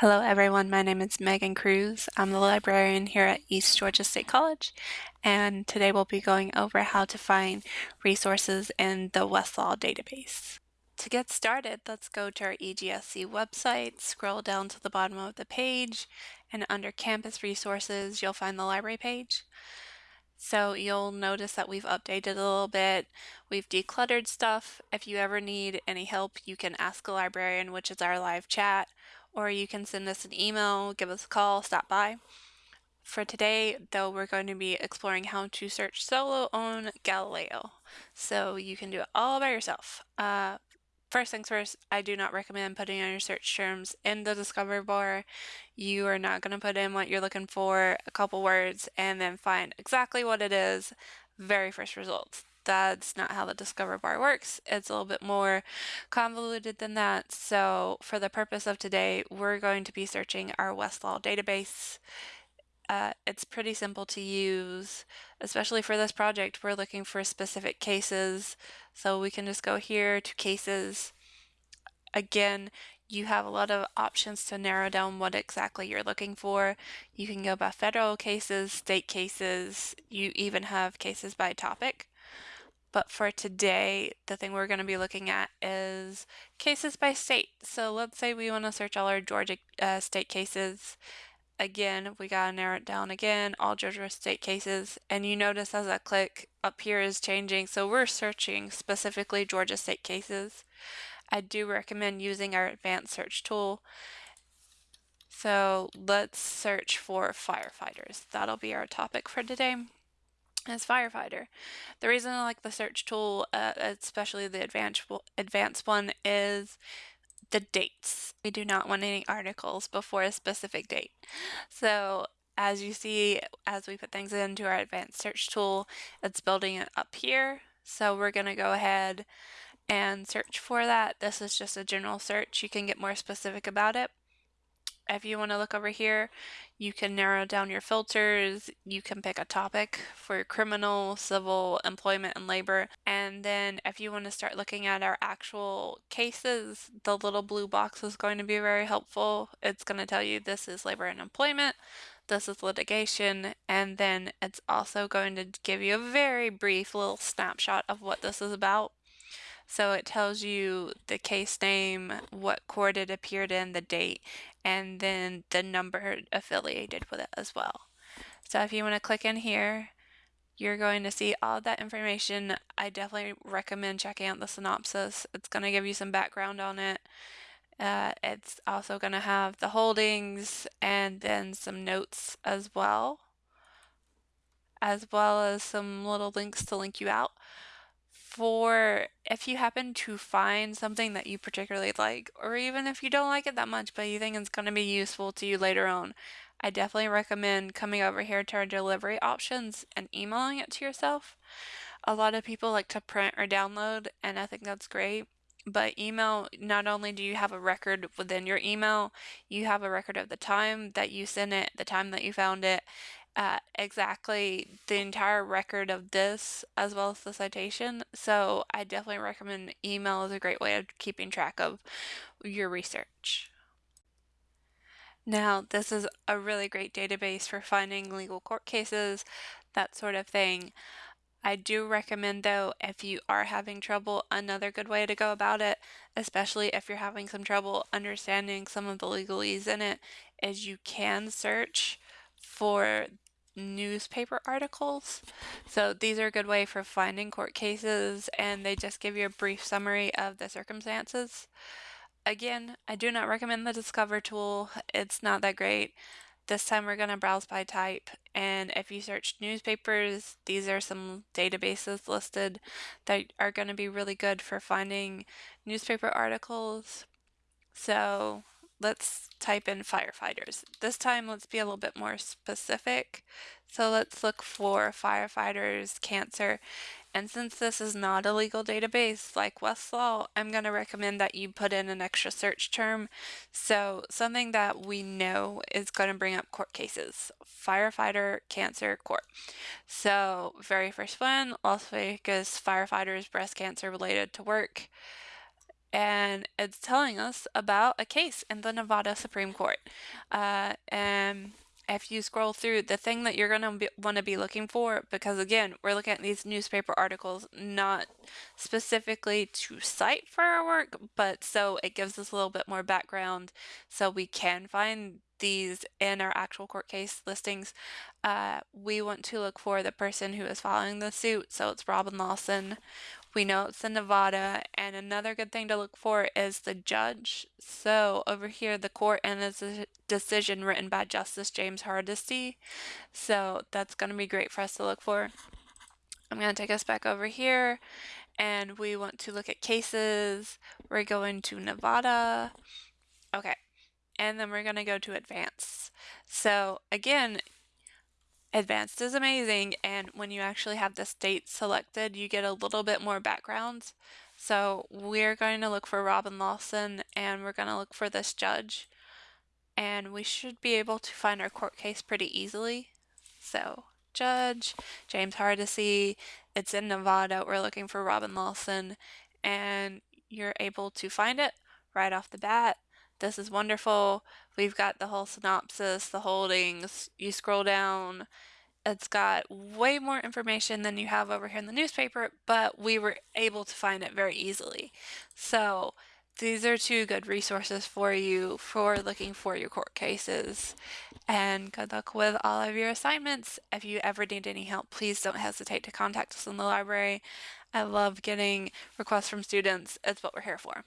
Hello everyone, my name is Megan Cruz. I'm the librarian here at East Georgia State College and today we'll be going over how to find resources in the Westlaw database. To get started, let's go to our EGSC website, scroll down to the bottom of the page, and under Campus Resources you'll find the library page. So you'll notice that we've updated a little bit. We've decluttered stuff. If you ever need any help, you can ask a librarian, which is our live chat, or you can send us an email, give us a call, stop by. For today, though, we're going to be exploring how to search solo on Galileo. So you can do it all by yourself. Uh, first things first, I do not recommend putting on your search terms in the discover bar. You are not going to put in what you're looking for, a couple words, and then find exactly what it is, very first results that's not how the Discover bar works. It's a little bit more convoluted than that. So for the purpose of today, we're going to be searching our Westlaw database. Uh, it's pretty simple to use, especially for this project. We're looking for specific cases. So we can just go here to cases. Again, you have a lot of options to narrow down what exactly you're looking for. You can go by federal cases, state cases, you even have cases by topic. But for today, the thing we're going to be looking at is cases by state. So let's say we want to search all our Georgia uh, state cases. Again, we got to narrow it down again, all Georgia state cases. And you notice as I click up here is changing. So we're searching specifically Georgia state cases. I do recommend using our advanced search tool. So let's search for firefighters. That'll be our topic for today as firefighter. The reason I like the search tool, uh, especially the advanced advanced one, is the dates. We do not want any articles before a specific date. So as you see, as we put things into our advanced search tool, it's building it up here. So we're going to go ahead and search for that. This is just a general search. You can get more specific about it if you want to look over here, you can narrow down your filters. You can pick a topic for criminal, civil, employment, and labor. And then if you want to start looking at our actual cases, the little blue box is going to be very helpful. It's going to tell you this is labor and employment, this is litigation, and then it's also going to give you a very brief little snapshot of what this is about. So it tells you the case name, what court it appeared in, the date, and then the number affiliated with it as well. So if you want to click in here, you're going to see all that information. I definitely recommend checking out the synopsis. It's going to give you some background on it. Uh, it's also going to have the holdings and then some notes as well, as well as some little links to link you out for if you happen to find something that you particularly like, or even if you don't like it that much, but you think it's going to be useful to you later on, I definitely recommend coming over here to our delivery options and emailing it to yourself. A lot of people like to print or download, and I think that's great. But email, not only do you have a record within your email, you have a record of the time that you sent it, the time that you found it, uh, exactly the entire record of this as well as the citation. So I definitely recommend email is a great way of keeping track of your research. Now, this is a really great database for finding legal court cases, that sort of thing. I do recommend though, if you are having trouble, another good way to go about it, especially if you're having some trouble understanding some of the legalese in it, is you can search for newspaper articles. So these are a good way for finding court cases and they just give you a brief summary of the circumstances. Again, I do not recommend the Discover tool. It's not that great. This time we're going to browse by type and if you search newspapers, these are some databases listed that are going to be really good for finding newspaper articles. So let's type in firefighters. This time let's be a little bit more specific. So let's look for firefighters, cancer, and since this is not a legal database like Westlaw, I'm going to recommend that you put in an extra search term. So something that we know is going to bring up court cases. Firefighter, cancer, court. So very first one, Las Vegas firefighters, breast cancer related to work. And it's telling us about a case in the Nevada Supreme Court. Uh, and if you scroll through, the thing that you're going to want to be looking for, because again, we're looking at these newspaper articles not specifically to cite for our work, but so it gives us a little bit more background so we can find these in our actual court case listings. Uh, we want to look for the person who is filing the suit, so it's Robin Lawson. We know it's in Nevada, and another good thing to look for is the judge. So over here, the court and its decision written by Justice James Hardesty. So that's going to be great for us to look for. I'm going to take us back over here, and we want to look at cases. We're going to Nevada. Okay, and then we're going to go to advanced. So again, Advanced is amazing, and when you actually have the state selected, you get a little bit more backgrounds. So we're going to look for Robin Lawson, and we're going to look for this judge, and we should be able to find our court case pretty easily. So judge, James Hardesty, it's in Nevada, we're looking for Robin Lawson, and you're able to find it right off the bat. This is wonderful. We've got the whole synopsis, the holdings. You scroll down, it's got way more information than you have over here in the newspaper, but we were able to find it very easily. So these are two good resources for you for looking for your court cases. And good luck with all of your assignments. If you ever need any help, please don't hesitate to contact us in the library. I love getting requests from students. It's what we're here for.